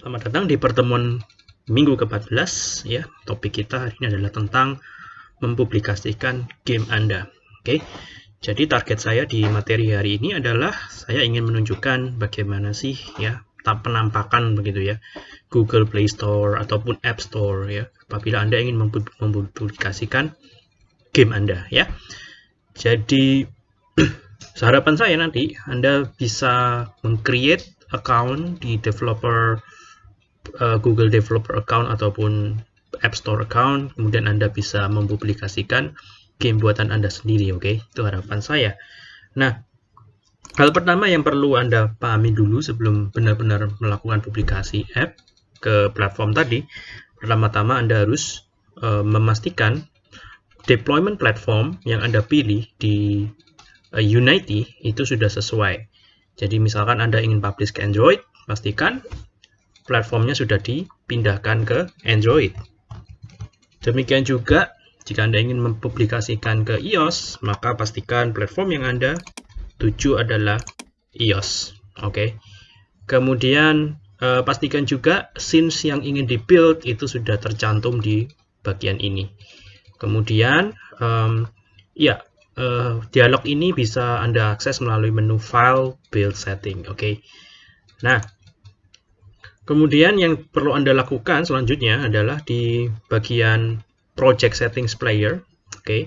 Selamat datang di pertemuan minggu ke-14 ya. Topik kita hari ini adalah tentang mempublikasikan game Anda. Oke. Jadi target saya di materi hari ini adalah saya ingin menunjukkan bagaimana sih ya penampakan begitu ya Google Play Store ataupun App Store ya apabila Anda ingin mempublikasikan game Anda ya. Jadi harapan saya nanti Anda bisa mengcreate account di developer uh, Google Developer Account ataupun App Store account, kemudian Anda bisa mempublikasikan game buatan Anda sendiri, oke? Okay? Itu harapan saya. Nah, hal pertama yang perlu Anda pahami dulu sebelum benar-benar melakukan publikasi app ke platform tadi, pertama-tama Anda harus uh, memastikan deployment platform yang Anda pilih di uh, Unity itu sudah sesuai. Jadi misalkan Anda ingin publish ke Android, pastikan platformnya sudah dipindahkan ke Android. Demikian juga jika Anda ingin mempublikasikan ke iOS, maka pastikan platform yang Anda tuju adalah iOS. Oke. Okay. Kemudian eh, pastikan juga scenes yang ingin di-build itu sudah tercantum di bagian ini. Kemudian um, ya uh, dialog ini bisa Anda akses melalui menu File, Build Setting. Oke. Okay. Nah, Kemudian yang perlu Anda lakukan selanjutnya adalah di bagian Project Settings Player. Oke. Okay.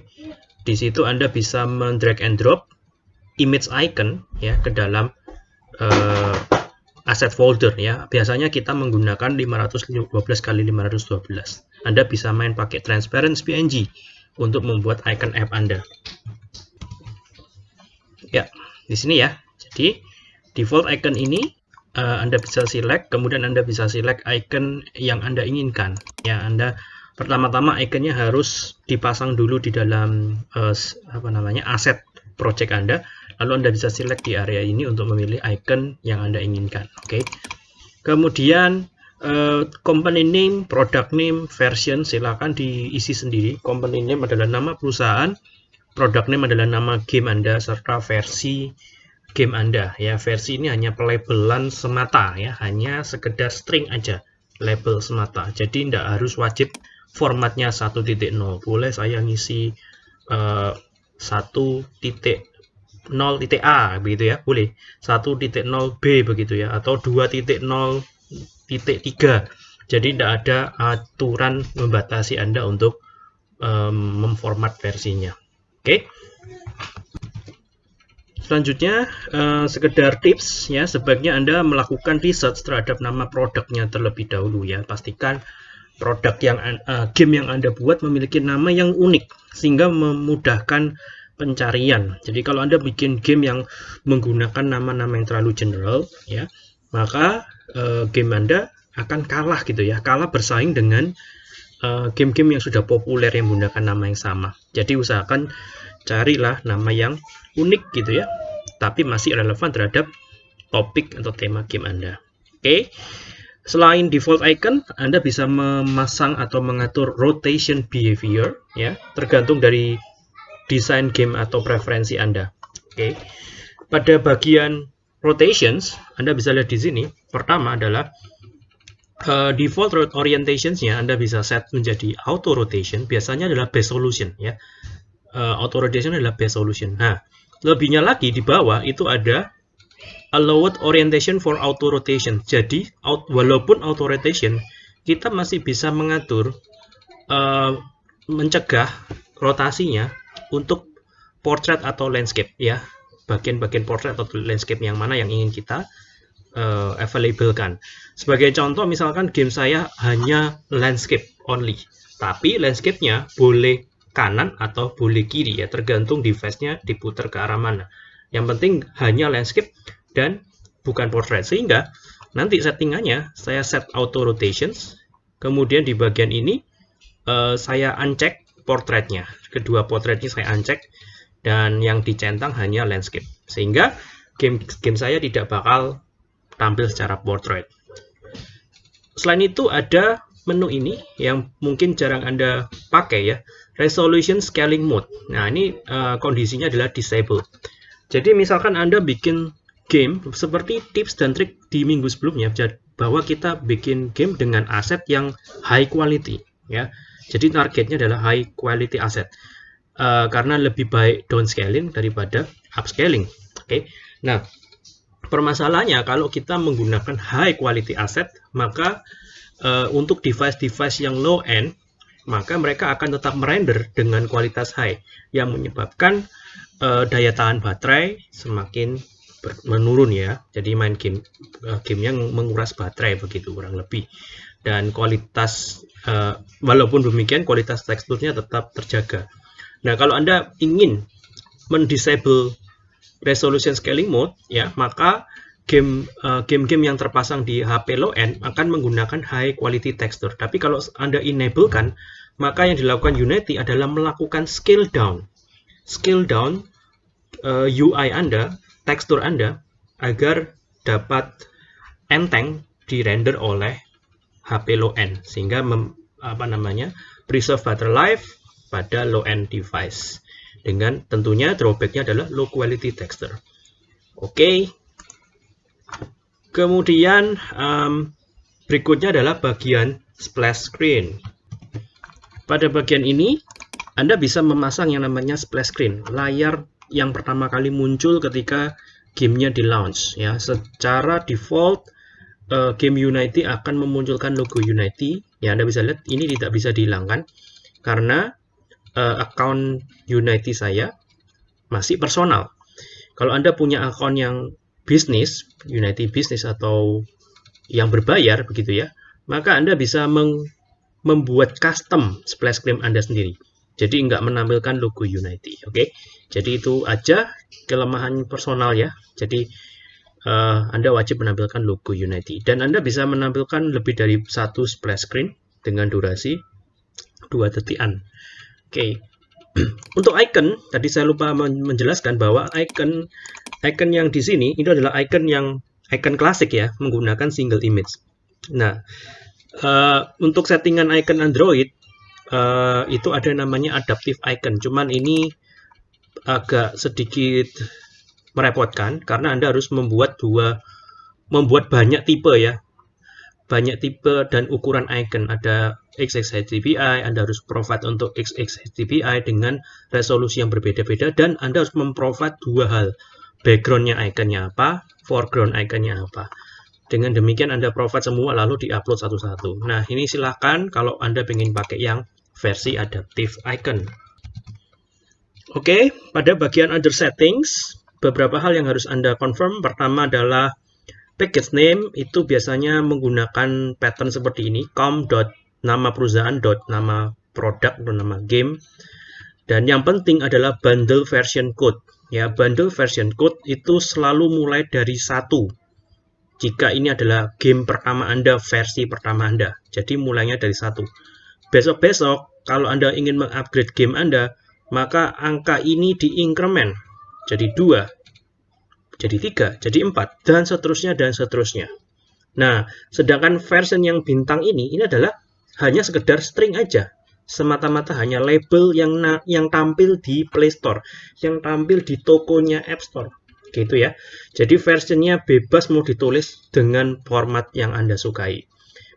Di situ Anda bisa men-drag and drop image icon ya ke dalam uh, asset folder ya. Biasanya kita menggunakan 512 kali 512. Anda bisa main pakai transparent PNG untuk membuat icon app Anda. Ya, di sini ya. Jadi default icon ini uh, Anda bisa select, kemudian Anda bisa select icon yang Anda inginkan. Ya, Anda pertama-tama iconnya harus dipasang dulu di dalam uh, apa namanya aset project Anda. Lalu Anda bisa select di area ini untuk memilih icon yang Anda inginkan. Oke. Okay. Kemudian uh, company name, product name, version silakan diisi sendiri. Company name adalah nama perusahaan, product name adalah nama game Anda serta versi game Anda ya. Versi ini hanya pelabelan semata ya, hanya sekedar string aja, label semata. Jadi tidak harus wajib formatnya 1.0. Boleh saya ngisi uh, eh, 1.0.a begitu ya, boleh. 1.0b begitu ya atau 2.0.3. Jadi tidak ada aturan membatasi Anda untuk um, memformat versinya. Oke. Okay? Selanjutnya, uh, sekedar tips ya, sebaiknya Anda melakukan research terhadap nama produknya terlebih dahulu ya. Pastikan produk yang uh, game yang Anda buat memiliki nama yang unik sehingga memudahkan pencarian. Jadi kalau Anda bikin game yang menggunakan nama-nama yang terlalu general ya, maka uh, game Anda akan kalah gitu ya, kalah bersaing dengan game-game uh, yang sudah populer yang menggunakan nama yang sama. Jadi usahakan carilah nama yang unik gitu ya tapi masih relevan terhadap topik atau tema game Anda oke okay. selain default icon Anda bisa memasang atau mengatur rotation behavior ya tergantung dari desain game atau preferensi Anda oke okay. pada bagian rotations Anda bisa lihat di sini pertama adalah uh, default orientationsnya Anda bisa set menjadi auto rotation biasanya adalah base solution ya uh, auto rotation adalah best solution. Nah, lebihnya lagi di bawah itu ada allowed orientation for auto rotation. Jadi, out, walaupun auto rotation, kita masih bisa mengatur uh, mencegah rotasinya untuk portrait atau landscape ya. Bagian-bagian portrait atau landscape yang mana yang ingin kita uh, available kan. Sebagai contoh misalkan game saya hanya landscape only, tapi landscape-nya boleh kanan atau boleh kiri ya tergantung device-nya diputar ke arah mana. Yang penting hanya landscape dan bukan portrait. Sehingga nanti settingannya saya set auto rotations kemudian di bagian ini uh, saya uncheck portraitnya. Kedua portraitnya saya uncheck dan yang dicentang hanya landscape. Sehingga game game saya tidak bakal tampil secara portrait. Selain itu ada menu ini yang mungkin jarang Anda pakai ya, resolution scaling mode. Nah, ini uh, kondisinya adalah disable. Jadi misalkan Anda bikin game seperti tips dan trik di minggu sebelumnya bahwa kita bikin game dengan aset yang high quality ya. Jadi targetnya adalah high quality asset. Uh, karena lebih baik downscaling daripada upscaling. Oke. Okay? Nah, permasalahannya kalau kita menggunakan high quality asset, maka uh, untuk device-device yang low end, maka mereka akan tetap merender dengan kualitas high yang menyebabkan uh, daya tahan baterai semakin menurun ya. Jadi main game uh, game yang menguras baterai begitu kurang lebih. Dan kualitas uh, walaupun demikian kualitas teksturnya tetap terjaga. Nah, kalau Anda ingin mendisable resolution scaling mode, ya, maka game uh, game-game yang terpasang di HP low end akan menggunakan high quality texture. Tapi kalau Anda enable kan, maka yang dilakukan Unity adalah melakukan scale down. Scale down uh, eh, UI Anda, tekstur Anda agar dapat enteng di render oleh HP low end sehingga mem, apa namanya preserve battery life pada low-end device. Dengan tentunya drawbacknya adalah low quality texture. Oke. Okay. Kemudian um, berikutnya adalah bagian splash screen. Pada bagian ini, Anda bisa memasang yang namanya splash screen, layar yang pertama kali muncul ketika gamenya di launch. Ya, secara default uh, game Unity akan memunculkan logo Unity. Ya, Anda bisa lihat ini tidak bisa dihilangkan karena uh, account Unity saya masih personal. Kalau Anda punya akun yang bisnis, Unity Business atau yang berbayar begitu ya, maka Anda bisa membuat custom splash screen Anda sendiri. Jadi nggak menampilkan logo Unity, oke? Okay? Jadi itu aja kelemahan personal ya. Jadi uh, Anda wajib menampilkan logo Unity dan Anda bisa menampilkan lebih dari satu splash screen dengan durasi dua detikan. Oke. Untuk icon, tadi saya lupa menjelaskan bahwa icon icon yang di sini itu adalah icon yang icon klasik ya, menggunakan single image. Nah, uh, untuk settingan icon Android uh, itu ada namanya adaptive icon. Cuman ini agak sedikit merepotkan karena Anda harus membuat dua membuat banyak tipe ya banyak tipe dan ukuran icon. Ada XXHDPI, Anda harus provide untuk XXHDPI dengan resolusi yang berbeda-beda dan Anda harus memprovide dua hal. Backgroundnya iconnya apa, foreground iconnya apa. Dengan demikian Anda provide semua lalu di-upload satu-satu. Nah, ini silahkan kalau Anda ingin pakai yang versi adaptive icon. Oke, pada bagian other settings, beberapa hal yang harus Anda confirm. Pertama adalah Package name itu biasanya menggunakan pattern seperti ini, com. nama perusahaan dot nama produk atau nama game. Dan yang penting adalah bundle version code. Ya, bundle version code itu selalu mulai dari satu. Jika ini adalah game pertama Anda, versi pertama Anda. Jadi mulainya dari satu. Besok-besok, kalau Anda ingin mengupgrade game Anda, maka angka ini diinkremen jadi dua jadi 3, jadi 4, dan seterusnya, dan seterusnya. Nah, sedangkan version yang bintang ini, ini adalah hanya sekedar string aja. Semata-mata hanya label yang yang tampil di Play Store, yang tampil di tokonya App Store. Gitu ya. Jadi versionnya bebas mau ditulis dengan format yang Anda sukai.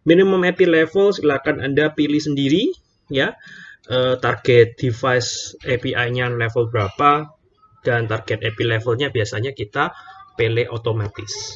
Minimum API level silakan Anda pilih sendiri ya. Uh, target device API-nya level berapa, dan target API levelnya biasanya kita pilih otomatis.